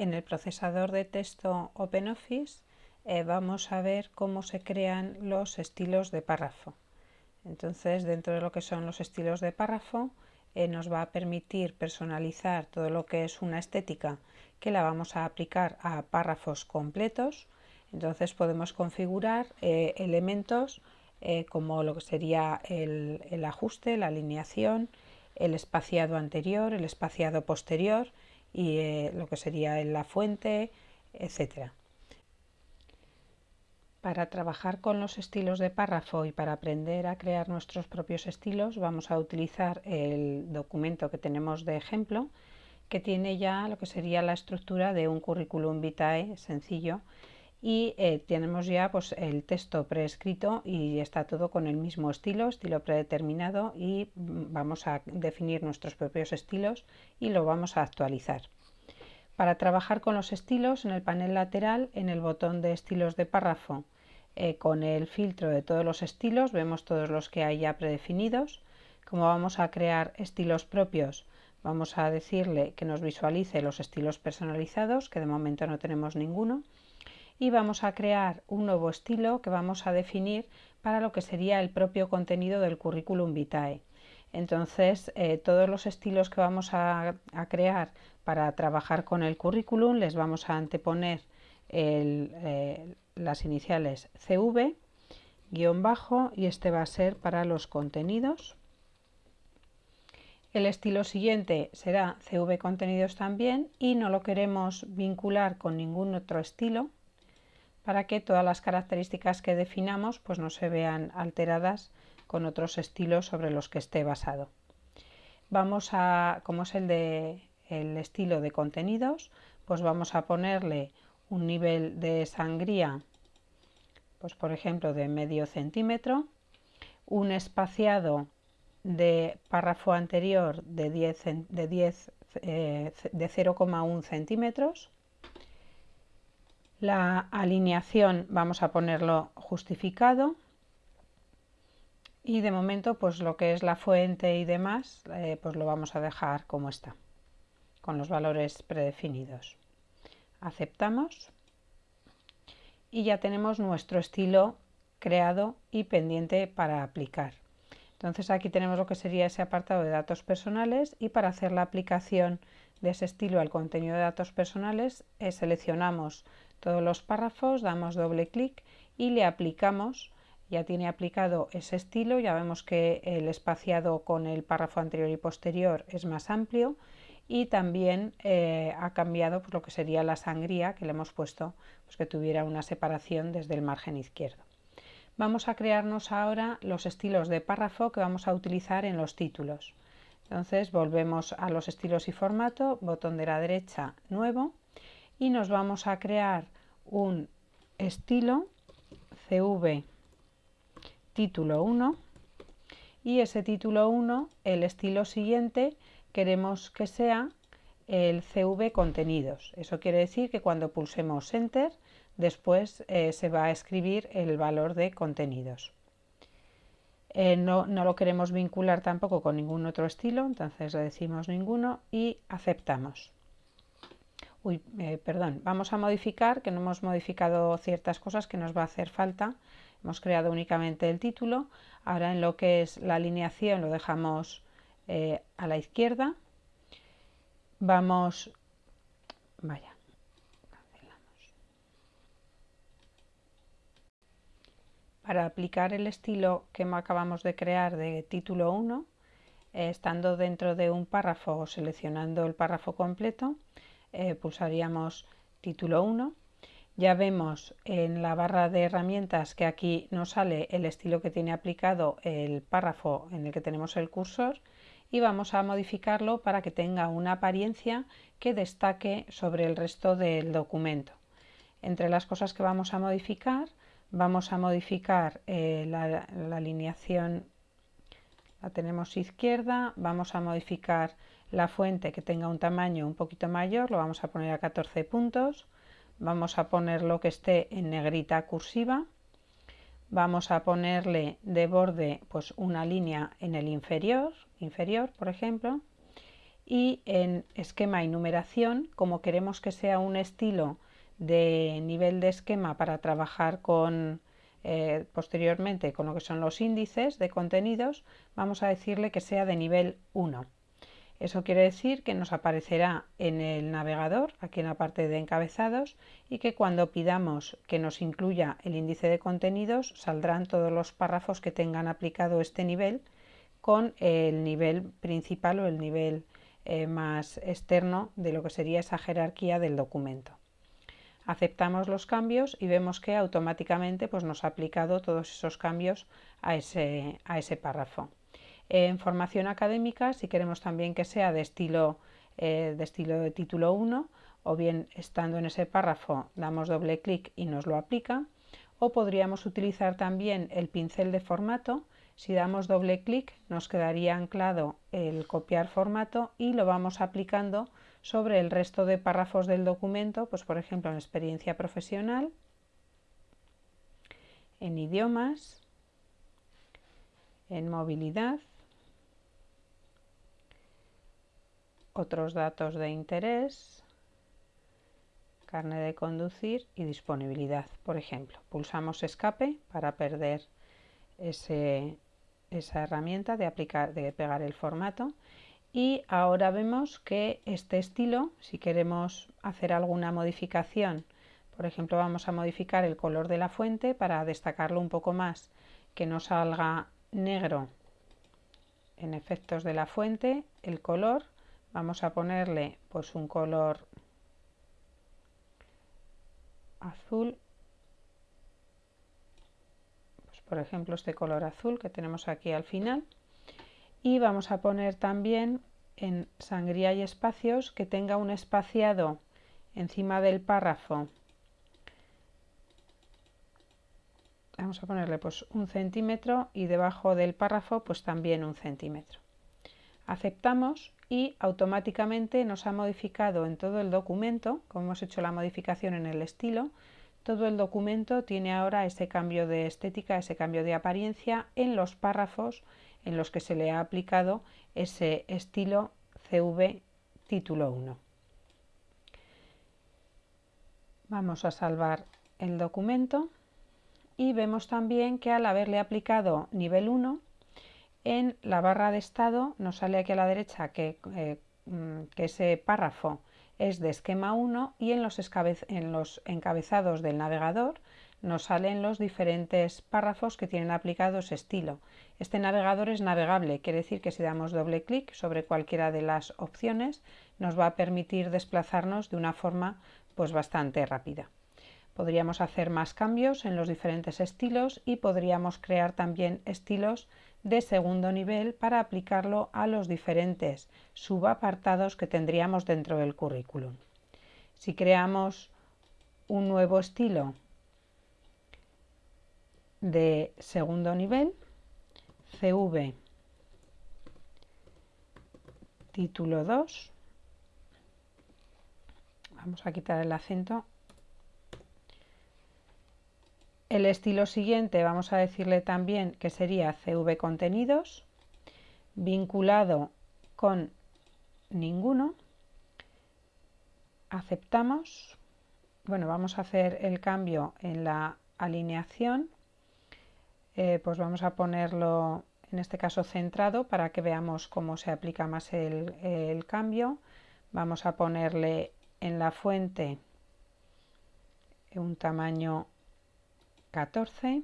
En el procesador de texto OpenOffice eh, vamos a ver cómo se crean los estilos de párrafo. Entonces, dentro de lo que son los estilos de párrafo, eh, nos va a permitir personalizar todo lo que es una estética que la vamos a aplicar a párrafos completos. Entonces podemos configurar eh, elementos como lo que sería el, el ajuste, la alineación, el espaciado anterior, el espaciado posterior y eh, lo que sería en la fuente, etcétera. Para trabajar con los estilos de párrafo y para aprender a crear nuestros propios estilos vamos a utilizar el documento que tenemos de ejemplo que tiene ya lo que sería la estructura de un currículum vitae sencillo y eh, tenemos ya pues, el texto preescrito y está todo con el mismo estilo, estilo predeterminado y mm, vamos a definir nuestros propios estilos y lo vamos a actualizar. Para trabajar con los estilos en el panel lateral, en el botón de estilos de párrafo, eh, con el filtro de todos los estilos, vemos todos los que hay ya predefinidos. Como vamos a crear estilos propios, vamos a decirle que nos visualice los estilos personalizados, que de momento no tenemos ninguno y vamos a crear un nuevo estilo que vamos a definir para lo que sería el propio contenido del currículum vitae. Entonces, eh, todos los estilos que vamos a, crear para trabajar con el currículum les vamos a anteponer eh, las iniciales CV, guion bajo, y este va a ser para los contenidos. El estilo siguiente será CV contenidos también y no lo queremos vincular con ningún otro estilo, para que todas las características que definamos pues no se vean alteradas con otros estilos sobre los que esté basado. Vamos a, como es el de el estilo de contenidos, pues vamos a ponerle un nivel de sangría, pues por ejemplo de medio centímetro, un espaciado de párrafo anterior de 10, de, 10, eh, de 0,1 centímetros, la alineación vamos a ponerlo justificado y de momento pues lo que es la fuente y demás eh, pues lo vamos a dejar como está con los valores predefinidos. Aceptamos y ya tenemos nuestro estilo creado y pendiente para aplicar. Entonces aquí tenemos lo que sería ese apartado de datos personales y para hacer la aplicación de ese estilo al contenido de datos personales eh, seleccionamos todos los párrafos, damos doble clic y le aplicamos, ya tiene aplicado ese estilo, ya vemos que el espaciado con el párrafo anterior y posterior es más amplio y también eh, ha cambiado pues, lo que sería la sangría que le hemos puesto pues, que tuviera una separación desde el margen izquierdo. Vamos a crearnos ahora los estilos de párrafo que vamos a utilizar en los títulos. Entonces volvemos a los estilos y formato, botón de la derecha, nuevo, y nos vamos a crear un estilo CV título 1 y ese título 1, el estilo siguiente, queremos que sea el CV contenidos. Eso quiere decir que cuando pulsemos Enter, después eh, se va a escribir el valor de contenidos. Eh, no, no, lo queremos vincular tampoco con ningún otro estilo, entonces le decimos ninguno y aceptamos. Uy, eh, perdón, vamos a modificar, que no hemos modificado ciertas cosas que nos va a hacer falta. Hemos creado únicamente el título. Ahora en lo que es la alineación lo dejamos eh, a la izquierda. Vamos, vaya, cancelamos. Para aplicar el estilo que acabamos de crear de título 1, eh, estando dentro de un párrafo o seleccionando el párrafo completo, eh, pulsaríamos título 1. Ya vemos en la barra de herramientas que aquí nos sale el estilo que tiene aplicado el párrafo en el que tenemos el cursor y vamos a modificarlo para que tenga una apariencia que destaque sobre el resto del documento. Entre las cosas que vamos a modificar, vamos a modificar eh, la, la alineación, la tenemos izquierda, vamos a modificar la fuente que tenga un tamaño un poquito mayor, lo vamos a poner a 14 puntos, vamos a poner lo que esté en negrita cursiva, vamos a ponerle de borde pues una línea en el inferior, inferior por ejemplo, y en esquema y numeración, como queremos que sea un estilo de nivel de esquema para trabajar con eh, posteriormente con lo que son los índices de contenidos, vamos a decirle que sea de nivel 1. Eso quiere decir que nos aparecerá en el navegador, aquí en la parte de encabezados, y que cuando pidamos que nos incluya el índice de contenidos, saldrán todos los párrafos que tengan aplicado este nivel con el nivel principal o el nivel eh, más externo de lo que sería esa jerarquía del documento. Aceptamos los cambios y vemos que automáticamente pues, nos ha aplicado todos esos cambios a ese, a ese párrafo. En formación académica, si queremos también que sea de estilo, eh, de estilo de título 1, o bien estando en ese párrafo damos doble clic y nos lo aplica, o podríamos utilizar también el pincel de formato. Si damos doble clic nos quedaría anclado el copiar formato y lo vamos aplicando sobre el resto de párrafos del documento, pues por ejemplo en experiencia profesional, en idiomas, en movilidad, otros datos de interés, carne de conducir y disponibilidad, por ejemplo. Pulsamos escape para perder ese, esa herramienta de aplicar, de pegar el formato y ahora vemos que este estilo, si queremos hacer alguna modificación, por ejemplo vamos a modificar el color de la fuente para destacarlo un poco más, que no salga negro en efectos de la fuente, el color, vamos a ponerle pues un color azul. Por ejemplo este color azul que tenemos aquí al final. Y vamos a poner también en sangría y espacios que tenga un espaciado encima del párrafo. Vamos a ponerle pues un centímetro y debajo del párrafo pues también un centímetro aceptamos y automáticamente nos ha modificado en todo el documento como hemos hecho la modificación en el estilo todo el documento tiene ahora ese cambio de estética, ese cambio de apariencia en los párrafos en los que se le ha aplicado ese estilo CV título 1. Vamos a salvar el documento y vemos también que al haberle aplicado nivel 1 en la barra de estado nos sale aquí a la derecha que, eh, mm, ese párrafo es de esquema 1 y en los, en los encabezados del navegador nos salen los diferentes párrafos que tienen aplicado ese estilo. Este navegador es navegable, quiere decir que si damos doble clic sobre cualquiera de las opciones nos va a permitir desplazarnos de una forma pues bastante rápida. Podríamos hacer más cambios en los diferentes estilos y podríamos crear también estilos de segundo nivel para aplicarlo a los diferentes subapartados que tendríamos dentro del currículum. Si creamos un nuevo estilo de segundo nivel, CV título 2, vamos a quitar el acento el estilo siguiente vamos a decirle también que sería CV contenidos, vinculado con ninguno. Aceptamos. Bueno, vamos a hacer el cambio en la alineación. Eh, pues vamos a ponerlo en este caso centrado para que veamos cómo se aplica más el, el cambio. Vamos a ponerle en la fuente un tamaño 14.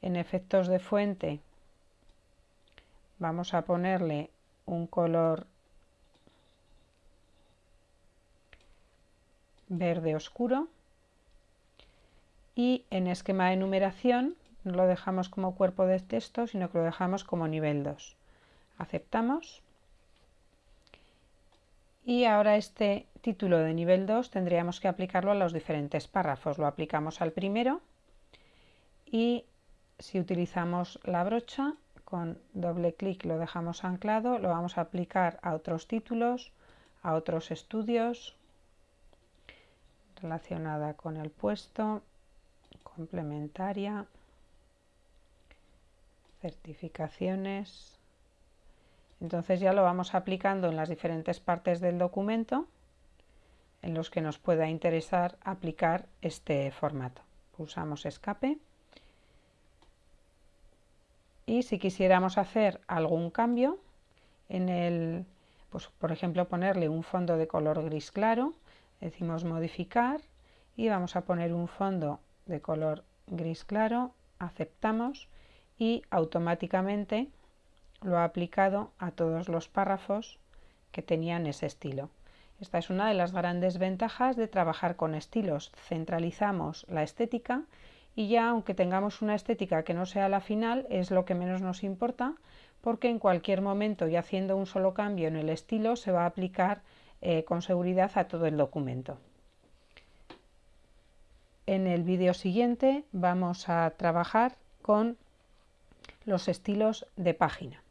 En efectos de fuente vamos a ponerle un color verde oscuro. Y en esquema de numeración no lo dejamos como cuerpo de texto sino que lo dejamos como nivel 2 aceptamos. Y ahora este título de nivel 2 tendríamos que aplicarlo a los diferentes párrafos. Lo aplicamos al primero y si utilizamos la brocha con doble clic lo dejamos anclado, lo vamos a aplicar a otros títulos, a otros estudios relacionada con el puesto, complementaria, certificaciones, Entonces ya lo vamos aplicando en las diferentes partes del documento en los que nos pueda interesar aplicar este formato. Pulsamos escape y si quisiéramos hacer algún cambio en el, pues por ejemplo ponerle un fondo de color gris claro, decimos modificar y vamos a poner un fondo de color gris claro, aceptamos y automáticamente lo ha aplicado a todos los párrafos que tenían ese estilo. Esta es una de las grandes ventajas de trabajar con estilos. Centralizamos la estética y ya aunque tengamos una estética que no sea la final, es lo que menos nos importa porque en cualquier momento y haciendo un solo cambio en el estilo se va a aplicar eh, con seguridad a todo el documento. En el vídeo siguiente vamos a trabajar con los estilos de página.